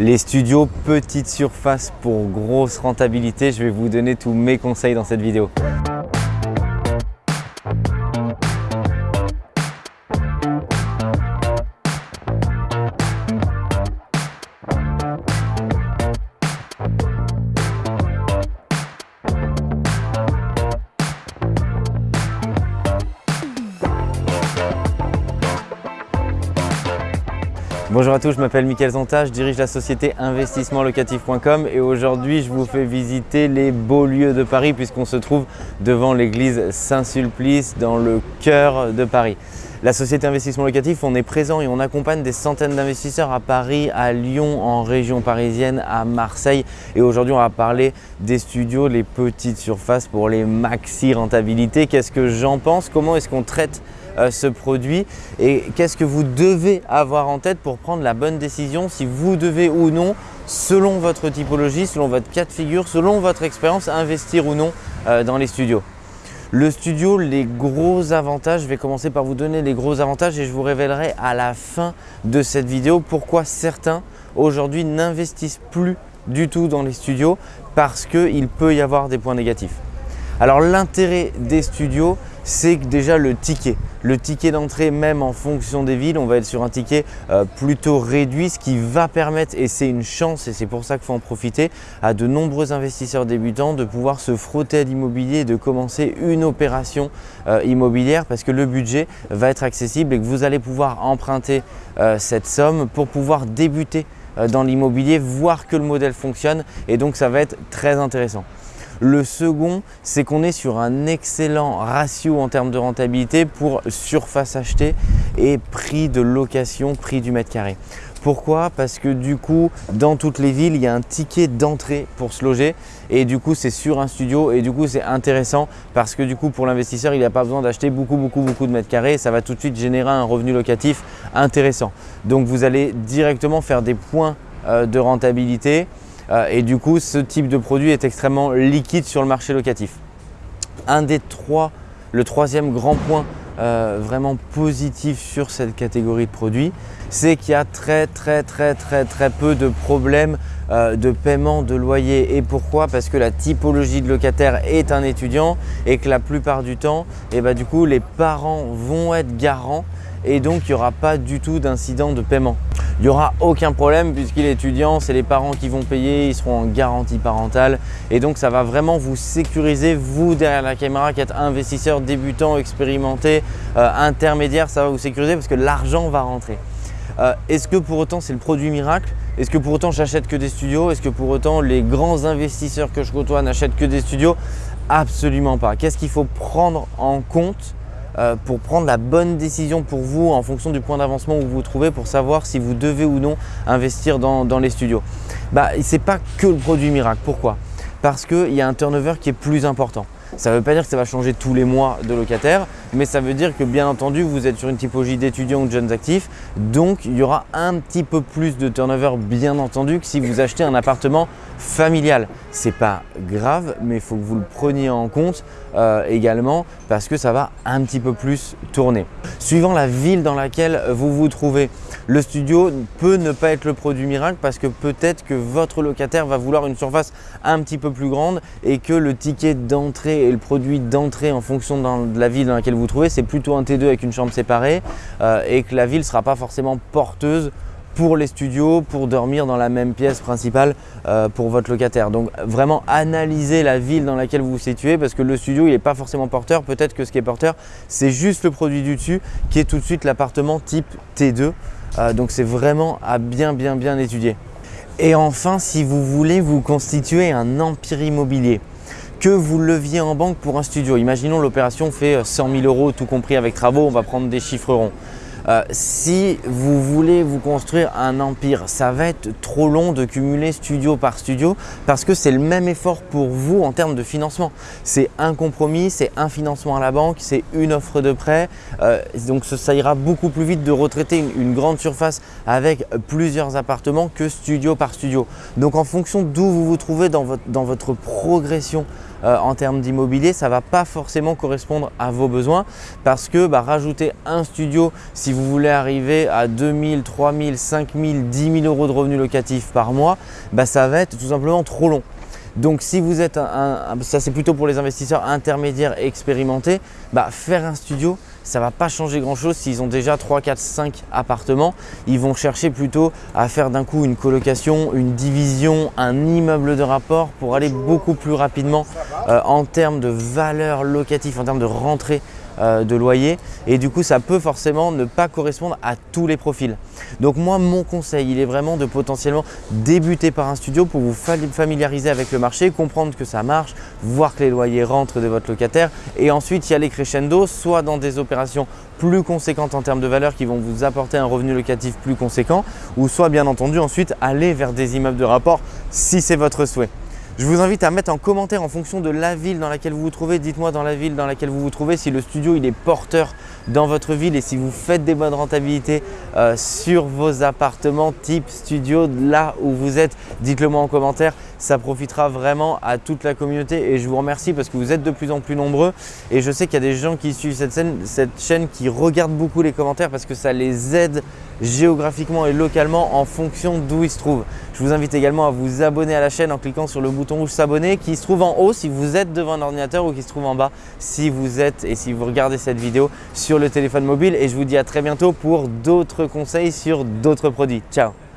Les studios petite surface pour grosse rentabilité, je vais vous donner tous mes conseils dans cette vidéo. Bonjour à tous, je m'appelle Mickaël Zonta, je dirige la société investissementlocatif.com et aujourd'hui je vous fais visiter les beaux lieux de Paris puisqu'on se trouve devant l'église Saint-Sulpice dans le cœur de Paris. La société Investissement Locatif, on est présent et on accompagne des centaines d'investisseurs à Paris, à Lyon, en région parisienne, à Marseille. Et aujourd'hui, on va parler des studios, les petites surfaces pour les maxi rentabilités. Qu'est-ce que j'en pense? Comment est-ce qu'on traite ce produit et qu'est-ce que vous devez avoir en tête pour prendre la bonne décision si vous devez ou non, selon votre typologie, selon votre cas de figure, selon votre expérience, investir ou non euh, dans les studios. Le studio, les gros avantages, je vais commencer par vous donner les gros avantages et je vous révélerai à la fin de cette vidéo pourquoi certains aujourd'hui n'investissent plus du tout dans les studios parce qu'il peut y avoir des points négatifs. Alors l'intérêt des studios, c'est déjà le ticket. Le ticket d'entrée, même en fonction des villes, on va être sur un ticket euh, plutôt réduit, ce qui va permettre, et c'est une chance et c'est pour ça qu'il faut en profiter, à de nombreux investisseurs débutants de pouvoir se frotter à l'immobilier et de commencer une opération euh, immobilière parce que le budget va être accessible et que vous allez pouvoir emprunter euh, cette somme pour pouvoir débuter dans l'immobilier, voir que le modèle fonctionne et donc ça va être très intéressant. Le second, c'est qu'on est sur un excellent ratio en termes de rentabilité pour surface achetée et prix de location, prix du mètre carré. Pourquoi? Parce que du coup, dans toutes les villes, il y a un ticket d'entrée pour se loger et du coup, c'est sur un studio et du coup, c'est intéressant parce que du coup, pour l'investisseur, il n'a pas besoin d'acheter beaucoup, beaucoup, beaucoup de mètres carrés ça va tout de suite générer un revenu locatif intéressant. Donc, vous allez directement faire des points euh, de rentabilité et du coup, ce type de produit est extrêmement liquide sur le marché locatif. Un des trois, le troisième grand point euh, vraiment positif sur cette catégorie de produits, c'est qu'il y a très très très très très peu de problèmes euh, de paiement de loyer. Et pourquoi? Parce que la typologie de locataire est un étudiant et que la plupart du temps, et eh ben, du coup, les parents vont être garants et donc il n'y aura pas du tout d'incident de paiement. Il n'y aura aucun problème puisqu'il est étudiant, c'est les parents qui vont payer, ils seront en garantie parentale. Et donc ça va vraiment vous sécuriser, vous derrière la caméra qui êtes investisseur débutant, expérimenté, euh, intermédiaire, ça va vous sécuriser parce que l'argent va rentrer. Euh, est-ce que pour autant c'est le produit miracle? Est-ce que pour autant j'achète que des studios? Est-ce que pour autant les grands investisseurs que je côtoie n'achètent que des studios? Absolument pas. Qu'est-ce qu'il faut prendre en compte? Pour prendre la bonne décision pour vous en fonction du point d'avancement où vous vous trouvez pour savoir si vous devez ou non investir dans, les studios. Bah, Ce n'est pas que le produit miracle. Pourquoi? Parce qu'il y a un turnover qui est plus important. Ça ne veut pas dire que ça va changer tous les mois de locataire, mais ça veut dire que bien entendu, vous êtes sur une typologie d'étudiants ou de jeunes actifs, donc il y aura un petit peu plus de turnover bien entendu que si vous achetez un appartement familial. C'est pas grave, mais il faut que vous le preniez en compte euh, également parce que ça va un petit peu plus tourner. Suivant la ville dans laquelle vous vous trouvez, le studio peut ne pas être le produit miracle parce que peut-être que votre locataire va vouloir une surface un petit peu plus grande et que le ticket d'entrée et le produit d'entrée en fonction de la ville dans laquelle vous trouvez, c'est plutôt un T2 avec une chambre séparée euh, et que la ville ne sera pas forcément porteuse pour les studios, pour dormir dans la même pièce principale euh, pour votre locataire. Donc vraiment analysez la ville dans laquelle vous vous situez parce que le studio il n'est pas forcément porteur. Peut-être que ce qui est porteur, c'est juste le produit du dessus qui est tout de suite l'appartement type T2. Euh, donc c'est vraiment à bien bien bien étudier. Et enfin, si vous voulez vous constituer un empire immobilier, que vous leviez en banque pour un studio. Imaginons l'opération fait 100 000 euros tout compris avec travaux, on va prendre des chiffres ronds. Euh, si vous voulez vous construire un empire, ça va être trop long de cumuler studio par studio parce que c'est le même effort pour vous en termes de financement. C'est un compromis, c'est un financement à la banque, c'est une offre de prêt. Euh, donc ça ira beaucoup plus vite de retraiter une, grande surface avec plusieurs appartements que studio par studio. Donc en fonction d'où vous vous trouvez dans votre, dans votre progression euh, en termes d'immobilier, ça ne va pas forcément correspondre à vos besoins parce que bah, rajouter un studio, si vous voulez arriver à 2000, 3000, 5000, 10 000 euros de revenus locatifs par mois, bah, ça va être tout simplement trop long. Donc si vous êtes un, ça c'est plutôt pour les investisseurs intermédiaires expérimentés, bah, faire un studio, ça ne va pas changer grand chose s'ils ont déjà 3, 4, 5 appartements. Ils vont chercher plutôt à faire d'un coup une colocation, une division, un immeuble de rapport pour aller beaucoup plus rapidement euh, en termes de valeur locative, en termes de rentrée de loyer et du coup ça peut forcément ne pas correspondre à tous les profils. Donc moi mon conseil il est vraiment de potentiellement débuter par un studio pour vous familiariser avec le marché, comprendre que ça marche, voir que les loyers rentrent de votre locataire et ensuite y aller crescendo soit dans des opérations plus conséquentes en termes de valeur qui vont vous apporter un revenu locatif plus conséquent ou soit bien entendu ensuite aller vers des immeubles de rapport si c'est votre souhait. Je vous invite à mettre en commentaire en fonction de la ville dans laquelle vous vous trouvez. Dites-moi dans la ville dans laquelle vous vous trouvez si le studio il est porteur dans votre ville et si vous faites des bonnes rentabilités euh, sur vos appartements type studio là où vous êtes. Dites-le moi en commentaire, ça profitera vraiment à toute la communauté et je vous remercie parce que vous êtes de plus en plus nombreux et je sais qu'il y a des gens qui suivent cette, cette chaîne qui regardent beaucoup les commentaires parce que ça les aide géographiquement et localement en fonction d'où ils se trouvent. Je vous invite également à vous abonner à la chaîne en cliquant sur le bouton rouge s'abonner qui se trouve en haut si vous êtes devant un ordinateur ou qui se trouve en bas si vous êtes et si vous regardez cette vidéo sur le téléphone mobile et je vous dis à très bientôt pour d'autres conseils sur d'autres produits. Ciao